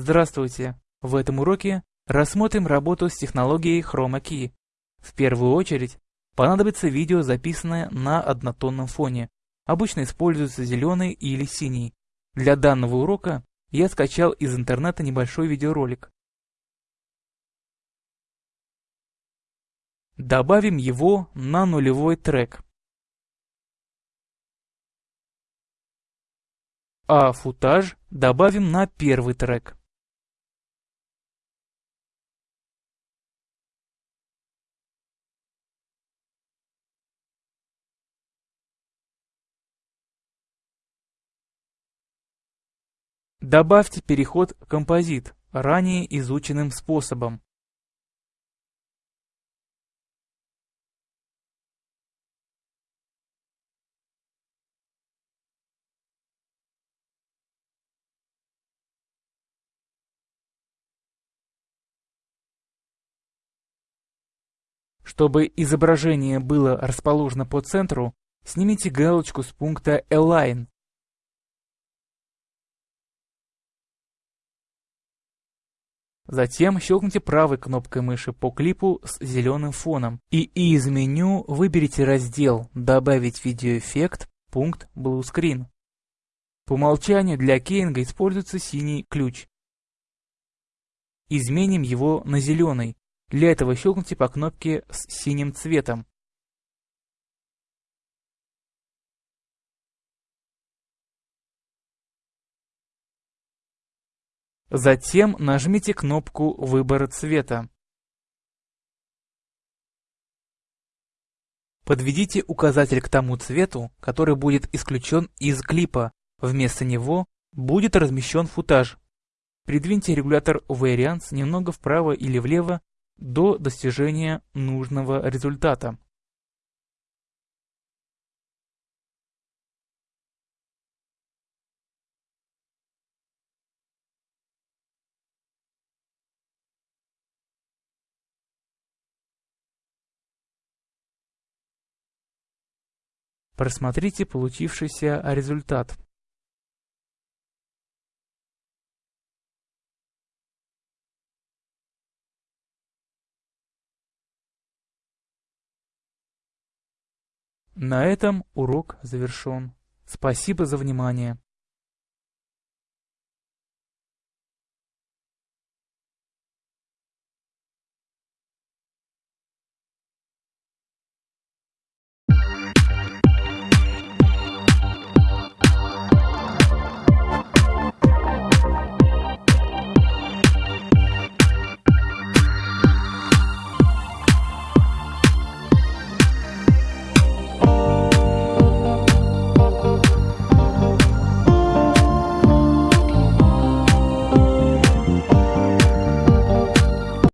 Здравствуйте! В этом уроке рассмотрим работу с технологией Chroma Key. В первую очередь понадобится видео, записанное на однотонном фоне. Обычно используется зеленый или синий. Для данного урока я скачал из интернета небольшой видеоролик. Добавим его на нулевой трек. А футаж добавим на первый трек. Добавьте переход «Композит» ранее изученным способом. Чтобы изображение было расположено по центру, снимите галочку с пункта Align Затем щелкните правой кнопкой мыши по клипу с зеленым фоном и из меню выберите раздел «Добавить видеоэффект» пункт Blue Screen. По умолчанию для кейнга используется синий ключ. Изменим его на зеленый. Для этого щелкните по кнопке с синим цветом. Затем нажмите кнопку выбора цвета. Подведите указатель к тому цвету, который будет исключен из клипа. Вместо него будет размещен футаж. Придвиньте регулятор Variance немного вправо или влево до достижения нужного результата. Просмотрите получившийся результат. На этом урок завершен. Спасибо за внимание.